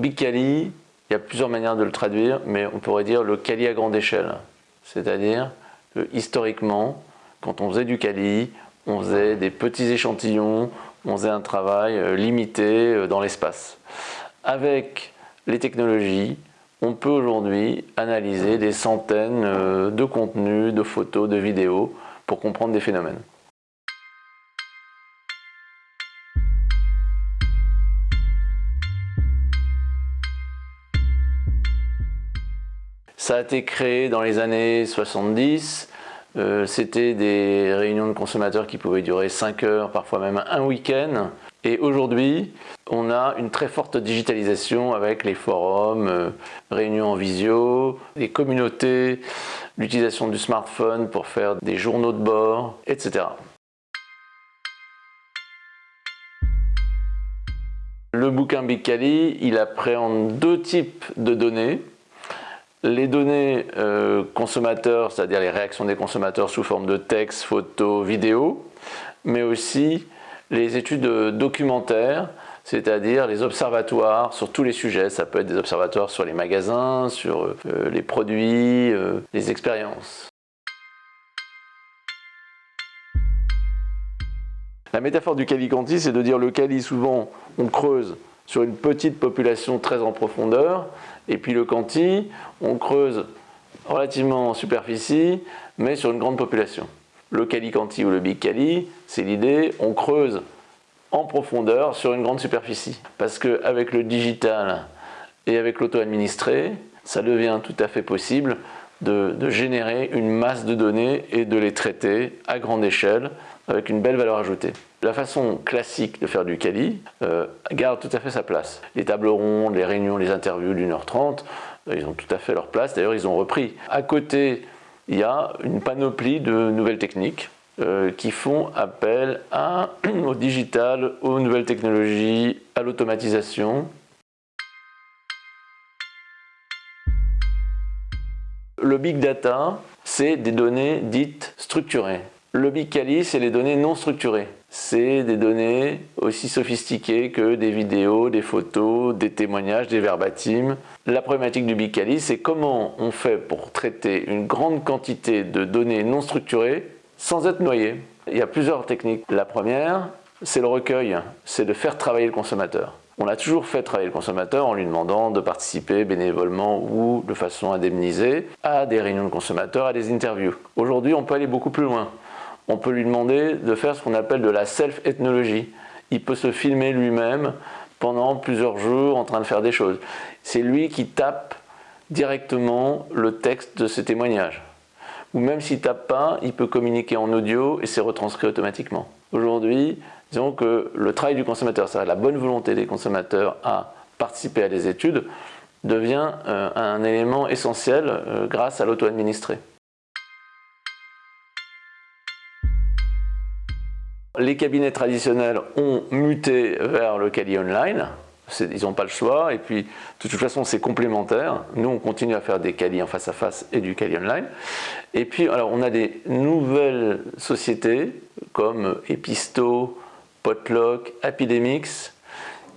Big Cali, il y a plusieurs manières de le traduire, mais on pourrait dire le Cali à grande échelle. C'est-à-dire que historiquement, quand on faisait du Cali, on faisait des petits échantillons, on faisait un travail euh, limité euh, dans l'espace. Avec les technologies, on peut aujourd'hui analyser des centaines euh, de contenus, de photos, de vidéos pour comprendre des phénomènes. Ça a été créé dans les années 70. Euh, c'était des réunions de consommateurs qui pouvaient durer 5 heures, parfois même un week-end. Et aujourd'hui, on a une très forte digitalisation avec les forums, euh, réunions en visio, les communautés, l'utilisation du smartphone pour faire des journaux de bord, etc. Le bouquin Big Cali, il appréhende deux types de données les données euh, consommateurs, c'est-à-dire les réactions des consommateurs sous forme de texte, photos, vidéos, mais aussi les études documentaires, c'est-à-dire les observatoires sur tous les sujets. Ça peut être des observatoires sur les magasins, sur euh, les produits, euh, les expériences. La métaphore du Calicanti, c'est de dire le Cali, souvent, on creuse sur une petite population très en profondeur, et puis le Canti, on creuse relativement en superficie, mais sur une grande population. Le Cali-Canti ou le Big Cali, c'est l'idée, on creuse en profondeur sur une grande superficie. Parce qu'avec le digital et avec l'auto-administré, ça devient tout à fait possible de, générer une masse de données et de les traiter à grande échelle avec une belle valeur ajoutée. La façon classique de faire du Cali euh, garde tout à fait sa place. Les tables rondes, les réunions, les interviews d'une heure trente, euh, ils ont tout à fait leur place. D'ailleurs, ils ont repris. À côté, il y a une panoplie de nouvelles techniques euh, qui font appel au digital, aux nouvelles technologies, à l'automatisation. Le big data, c'est des données dites structurées. Le Big c'est les données non structurées. C'est des données aussi sophistiquées que des vidéos, des photos, des témoignages, des verbatims. La problématique du Big c'est comment on fait pour traiter une grande quantité de données non structurées sans être noyé. Il y a plusieurs techniques. La première, c'est le recueil, c'est de faire travailler le consommateur. On a toujours fait travailler le consommateur en lui demandant de participer bénévolement ou de façon indemnisée à des réunions de consommateurs, à des interviews. Aujourd'hui, on peut aller beaucoup plus loin on peut lui demander de faire ce qu'on appelle de la self-ethnologie. Il peut se filmer lui-même pendant plusieurs jours en train de faire des choses. C'est lui qui tape directement le texte de ses témoignages. Ou même s'il tape pas, il peut communiquer en audio et c'est retranscrit automatiquement. Aujourd'hui, disons que le travail du consommateur, c'est la bonne volonté des consommateurs à participer à des études, devient euh, un élément essentiel euh, grâce à l'auto-administré. Les cabinets traditionnels ont muté vers le Cali Online. Ils n'ont pas le choix et puis de toute façon c'est complémentaire. Nous on continue à faire des Cali en face à face et du Cali Online. Et puis alors on a des nouvelles sociétés comme Episto, Potlock, Epidemics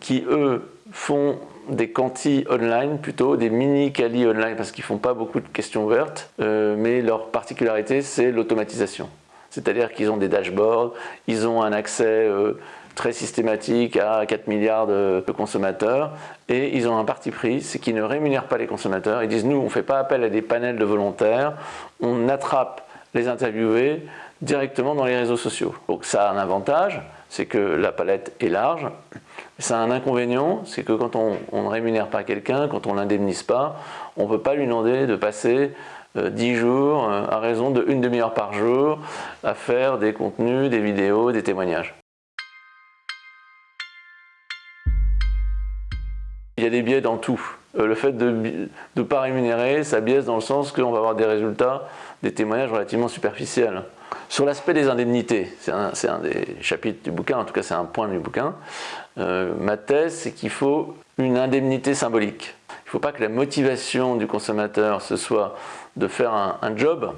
qui eux font des quanti online plutôt, des mini Cali online parce qu'ils font pas beaucoup de questions ouvertes, euh, mais leur particularité c'est l'automatisation. C'est-à-dire qu'ils ont des dashboards, ils ont un accès euh, très systématique à 4 milliards de, consommateurs et ils ont un parti pris, c'est qu'ils ne rémunèrent pas les consommateurs. Ils disent nous on ne fait pas appel à des panels de volontaires, on attrape les interviewés directement dans les réseaux sociaux. Donc ça a un avantage, c'est que la palette est large. Ça a un inconvénient, c'est que quand on, ne rémunère pas quelqu'un, quand on l'indemnise pas, on ne peut pas lui demander de passer 10 euh, jours euh, à raison de une demi-heure par jour à faire des contenus, des vidéos, des témoignages. Il y a des biais dans tout. Euh, le fait de ne pas rémunérer, ça biaise dans le sens qu'on va avoir des résultats, des témoignages relativement superficiels. Sur l'aspect des indemnités, c'est un, des chapitres du bouquin, en tout cas c'est un point du bouquin, ma thèse c'est qu'il faut une indemnité symbolique. Il ne faut pas que la motivation du consommateur ce soit de faire un, job,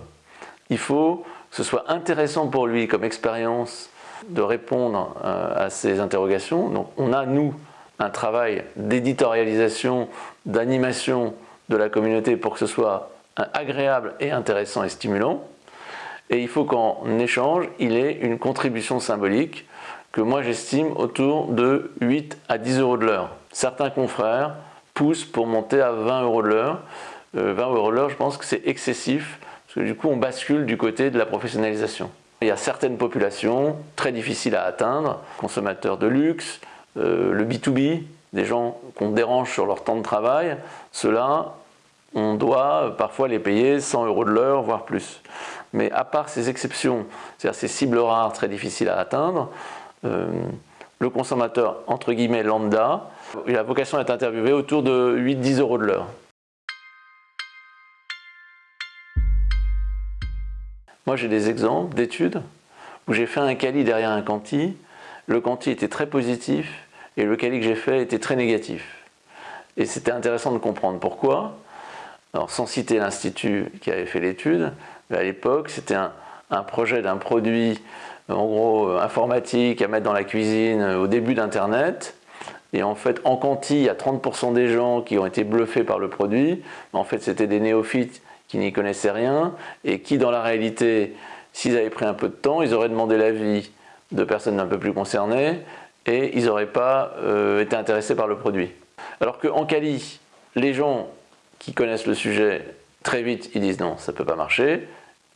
il faut que ce soit intéressant pour lui comme expérience de répondre euh, à ces interrogations. Donc on a, nous, un travail d'éditorialisation, d'animation de la communauté pour que ce soit agréable et intéressant et stimulant. Et il faut qu'en échange, il ait une contribution symbolique que moi j'estime autour de 8 à 10 euros de l'heure. Certains confrères poussent pour monter à 20 euros de l'heure. 20 euh, euros l'heure, je pense que c'est excessif, parce que du coup on bascule du côté de la professionnalisation. Il y a certaines populations très difficiles à atteindre, consommateurs de luxe, euh, le B2B, des gens qu'on dérange sur leur temps de travail, ceux-là, on doit parfois les payer 100 euros de l'heure, voire plus. Mais à part ces exceptions, c'est-à-dire ces cibles rares très difficiles à atteindre, euh, le consommateur, entre guillemets, lambda, il a vocation à être interviewé autour de 8-10 euros de l'heure. Moi, j'ai des exemples d'études où j'ai fait un quali derrière un quanti. Le quanti était très positif et le quali que j'ai fait était très négatif. Et c'était intéressant de comprendre pourquoi. Alors, sans citer l'institut qui avait fait l'étude, à l'époque, c'était un, un, projet d'un produit, en gros, euh, informatique à mettre dans la cuisine euh, au début d'Internet. Et en fait, en quanti, il y a 30% des gens qui ont été bluffés par le produit. En fait, c'était des néophytes qui n'y connaissaient rien et qui, dans la réalité, s'ils avaient pris un peu de temps, ils auraient demandé l'avis de personnes un peu plus concernées et ils n'auraient pas euh, été intéressés par le produit. Alors qu'en Cali, les gens qui connaissent le sujet, très vite, ils disent non, ça ne peut pas marcher.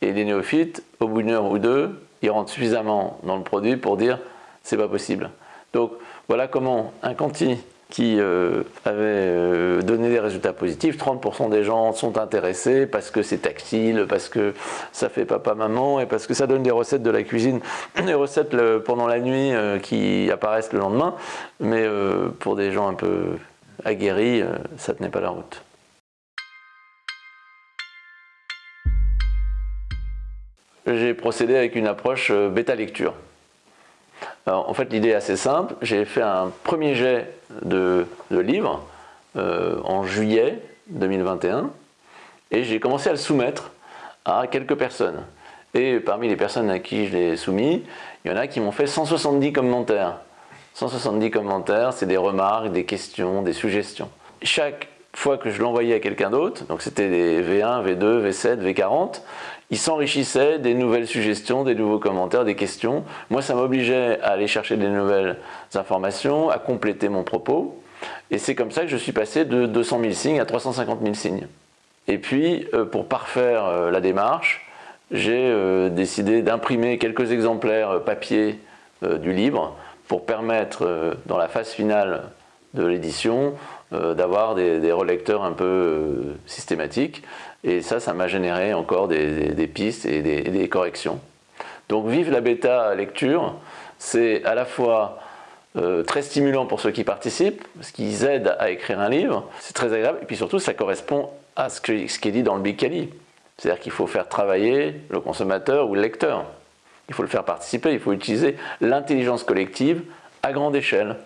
Et les néophytes, au bout d'une heure ou deux, ils rentrent suffisamment dans le produit pour dire c'est pas possible. Donc voilà comment un quanti qui euh, avait euh, donné des résultats positifs. 30% des gens sont intéressés parce que c'est tactile, parce que ça fait papa-maman et parce que ça donne des recettes de la cuisine, des recettes pendant la nuit euh, qui apparaissent le lendemain. Mais pour des gens un peu aguerris, ça tenait pas la route. J'ai procédé avec une approche en fait, l'idée est assez simple. J'ai fait un premier jet de, livres euh, en juillet 2021 et j'ai commencé à le soumettre à quelques personnes. Et parmi les personnes à qui je l'ai soumis, il y en a qui m'ont fait 170 commentaires. 170 commentaires, c'est des remarques, des questions, des suggestions. Chaque fois que je l'envoyais à quelqu'un d'autre, donc c'était des V1, V2, V7, V40, il s'enrichissait des nouvelles suggestions, des nouveaux commentaires, des questions. Moi, ça m'obligeait à aller chercher des nouvelles informations, à compléter mon propos. Et c'est comme ça que je suis passé de 200 000 signes à 350 000 signes. Et puis, euh, pour parfaire euh, la démarche, j'ai euh, décidé d'imprimer quelques exemplaires papier du livre pour permettre, dans la phase finale de l'édition, d'avoir des, relecteurs un peu systématiques. Et ça, ça m'a généré encore des, pistes et des, corrections. Donc vive la bêta lecture, c'est à la fois euh, très stimulant pour ceux qui participent, parce qu'ils aident à écrire un livre, c'est très agréable, et puis surtout ça correspond à ce, qui est dit dans le Big Cali. C'est-à-dire qu'il faut faire travailler le consommateur ou le lecteur. Il faut le faire participer, il faut utiliser l'intelligence collective à grande échelle.